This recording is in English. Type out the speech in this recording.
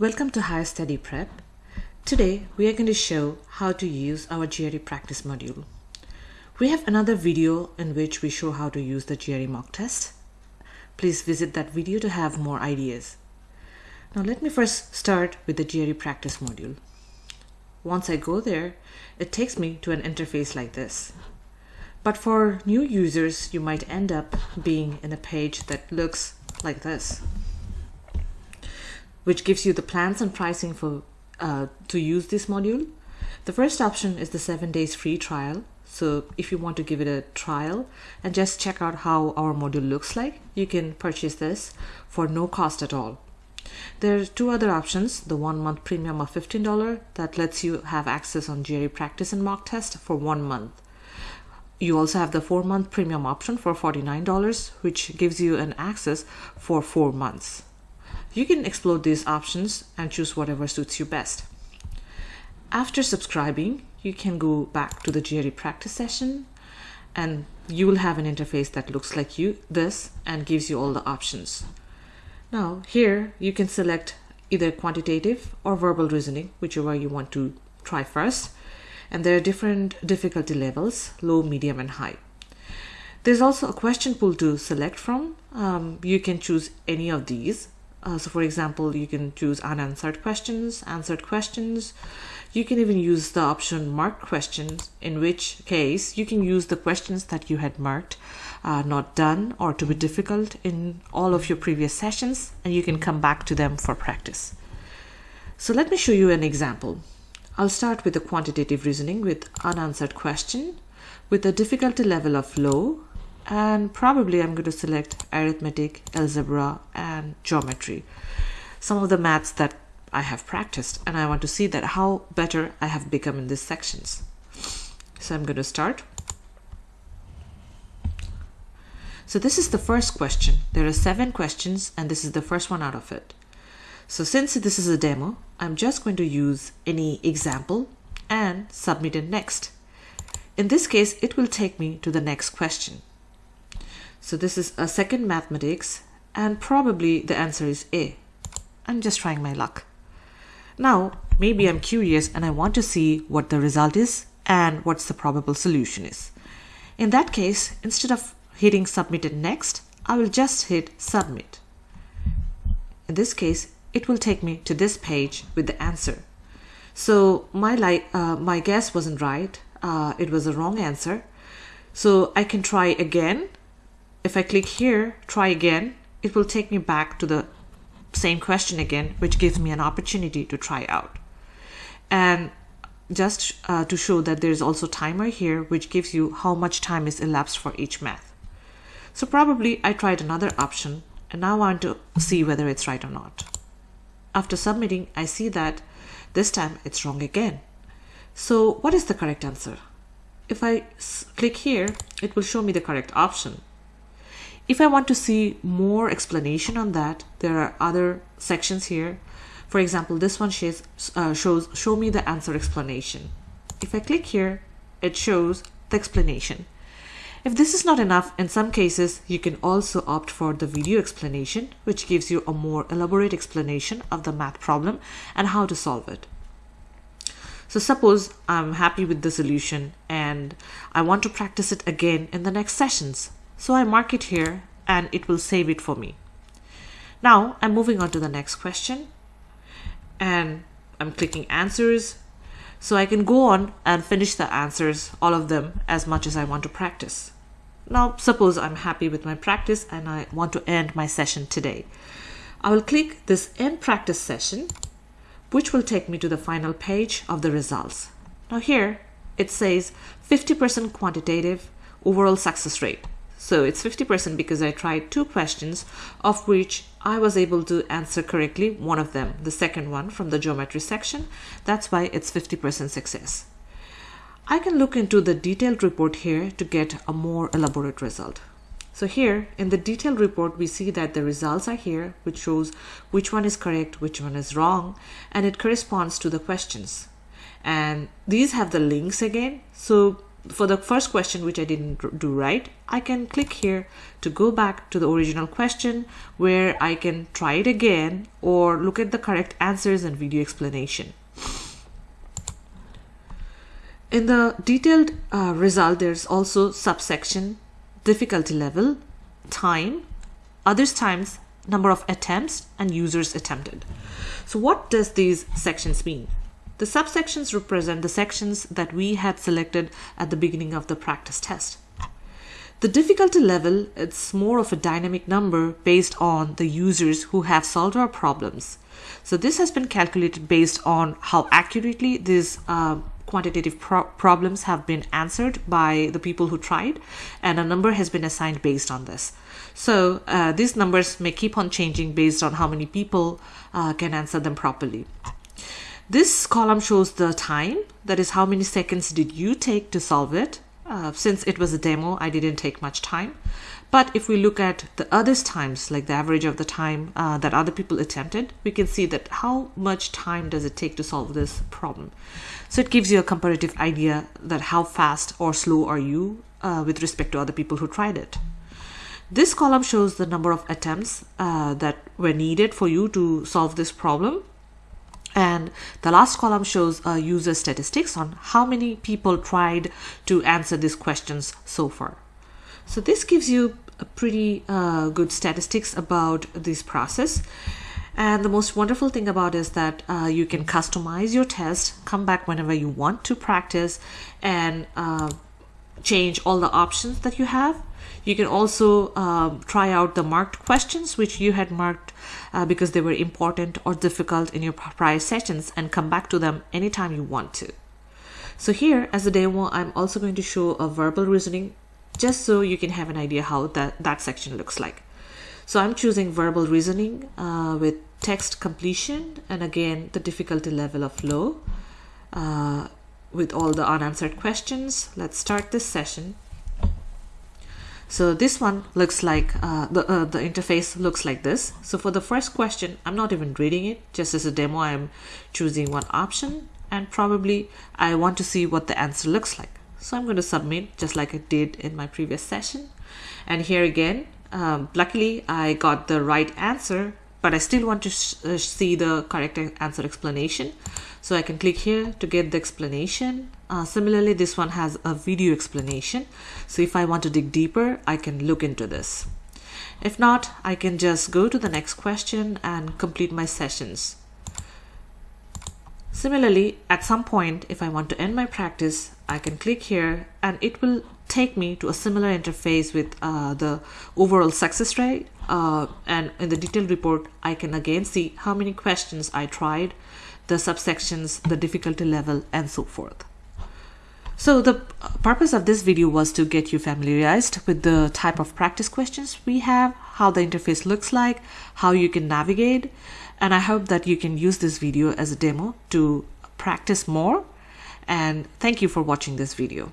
Welcome to Higher Study Prep. Today we are going to show how to use our GRE practice module. We have another video in which we show how to use the GRE mock test. Please visit that video to have more ideas. Now let me first start with the GRE practice module. Once I go there, it takes me to an interface like this. But for new users, you might end up being in a page that looks like this which gives you the plans and pricing for uh, to use this module. The first option is the seven days free trial. So if you want to give it a trial and just check out how our module looks like, you can purchase this for no cost at all. There are two other options, the one month premium of $15 that lets you have access on GRE practice and mock test for one month. You also have the four month premium option for $49, which gives you an access for four months. You can explore these options and choose whatever suits you best. After subscribing, you can go back to the GRE practice session and you will have an interface that looks like you this and gives you all the options. Now here you can select either quantitative or verbal reasoning, whichever you want to try first. And there are different difficulty levels, low, medium and high. There's also a question pool to select from. Um, you can choose any of these uh, so for example, you can choose unanswered questions, answered questions. You can even use the option mark questions, in which case you can use the questions that you had marked uh, not done or to be difficult in all of your previous sessions, and you can come back to them for practice. So let me show you an example. I'll start with the quantitative reasoning with unanswered question with a difficulty level of low and probably I'm going to select arithmetic, algebra and geometry. Some of the maths that I have practiced and I want to see that how better I have become in these sections. So I'm going to start. So this is the first question. There are seven questions and this is the first one out of it. So since this is a demo, I'm just going to use any example and submit it next. In this case, it will take me to the next question. So this is a second mathematics and probably the answer is A. I'm just trying my luck. Now, maybe I'm curious and I want to see what the result is and what's the probable solution is. In that case, instead of hitting submit and next, I will just hit submit. In this case, it will take me to this page with the answer. So my, uh, my guess wasn't right. Uh, it was a wrong answer. So I can try again if I click here, try again, it will take me back to the same question again, which gives me an opportunity to try out. And just uh, to show that there's also timer here, which gives you how much time is elapsed for each math. So probably I tried another option and now I want to see whether it's right or not. After submitting, I see that this time it's wrong again. So what is the correct answer? If I click here, it will show me the correct option. If I want to see more explanation on that, there are other sections here. For example, this one shows, uh, shows show me the answer explanation. If I click here, it shows the explanation. If this is not enough, in some cases, you can also opt for the video explanation, which gives you a more elaborate explanation of the math problem and how to solve it. So suppose I'm happy with the solution and I want to practice it again in the next sessions. So I mark it here and it will save it for me. Now I'm moving on to the next question and I'm clicking answers. So I can go on and finish the answers, all of them, as much as I want to practice. Now, suppose I'm happy with my practice and I want to end my session today. I will click this end practice session, which will take me to the final page of the results. Now here, it says 50% quantitative overall success rate. So it's 50% because I tried two questions of which I was able to answer correctly one of them, the second one from the geometry section. That's why it's 50% success. I can look into the detailed report here to get a more elaborate result. So here in the detailed report, we see that the results are here, which shows which one is correct, which one is wrong, and it corresponds to the questions. And these have the links again. So for the first question, which I didn't do right, I can click here to go back to the original question where I can try it again or look at the correct answers and video explanation. In the detailed uh, result, there's also subsection, difficulty level, time, others times, number of attempts, and users attempted. So what does these sections mean? The subsections represent the sections that we had selected at the beginning of the practice test. The difficulty level, it's more of a dynamic number based on the users who have solved our problems. So this has been calculated based on how accurately these uh, quantitative pro problems have been answered by the people who tried and a number has been assigned based on this. So uh, these numbers may keep on changing based on how many people uh, can answer them properly. This column shows the time, that is how many seconds did you take to solve it. Uh, since it was a demo, I didn't take much time. But if we look at the others times, like the average of the time uh, that other people attempted, we can see that how much time does it take to solve this problem. So it gives you a comparative idea that how fast or slow are you uh, with respect to other people who tried it. This column shows the number of attempts uh, that were needed for you to solve this problem. And the last column shows uh, user statistics on how many people tried to answer these questions so far. So this gives you a pretty uh, good statistics about this process. And the most wonderful thing about is that uh, you can customize your test, come back whenever you want to practice and uh, change all the options that you have. You can also uh, try out the marked questions which you had marked uh, because they were important or difficult in your prior sessions and come back to them anytime you want to. So here as a demo, I'm also going to show a verbal reasoning just so you can have an idea how that, that section looks like. So I'm choosing verbal reasoning uh, with text completion and again the difficulty level of low uh, with all the unanswered questions. Let's start this session. So this one looks like uh, the, uh, the interface looks like this. So for the first question, I'm not even reading it just as a demo. I'm choosing one option and probably I want to see what the answer looks like. So I'm going to submit just like I did in my previous session. And here again, um, luckily I got the right answer, but I still want to uh, see the correct answer explanation. So I can click here to get the explanation. Uh, similarly, this one has a video explanation. So if I want to dig deeper, I can look into this. If not, I can just go to the next question and complete my sessions. Similarly, at some point, if I want to end my practice, I can click here and it will take me to a similar interface with uh, the overall success rate. Uh, and in the detailed report, I can again see how many questions I tried, the subsections, the difficulty level, and so forth. So the purpose of this video was to get you familiarized with the type of practice questions we have, how the interface looks like, how you can navigate, and I hope that you can use this video as a demo to practice more. And thank you for watching this video.